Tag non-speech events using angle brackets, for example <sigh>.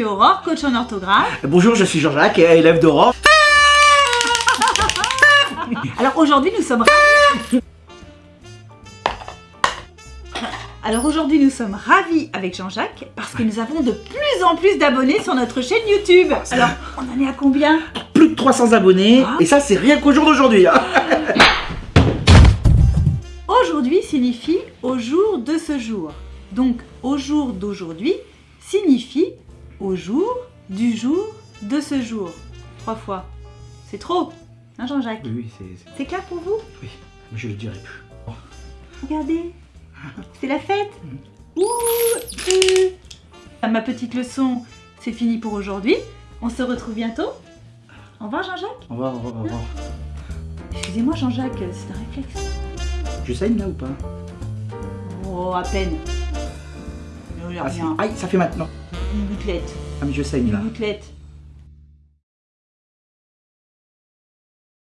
suis Aurore, coach en orthographe. Bonjour, je suis Jean-Jacques, élève d'Aurore. <laughs> Alors aujourd'hui, nous sommes ravis. Alors aujourd'hui, nous sommes ravis avec Jean-Jacques parce que nous avons de plus en plus d'abonnés sur notre chaîne YouTube. Alors, on en est à combien? Plus de 300 abonnés, Ah. et ça c'est rien qu'au jour d'aujourd'hui. hein. <laughs> Aujourd'hui signifie au jour de ce jour. Donc au jour d'aujourd'hui signifie au jour du jour de ce jour. Trois fois. C'est trop, hein Jean-Jacques Oui, oui, c'est... c'est- clair pour vous? Oui, mais je le dirai plus. Regardez, <laughs> c'est la fête. Ouh, euh. Ma petite leçon, c'est fini pour aujourd'hui. On se retrouve bientôt. Au revoir Jean-Jacques. Au revoir, au revoir, au revoir. Excusez-moi Jean-Jacques, c'est un réflexe. Je saigne là ou pas? Oh, à peine. Ah. Aïe, ça fait maintenant. Une gouttelette. Ah mais je saigne Une là. gouttelette.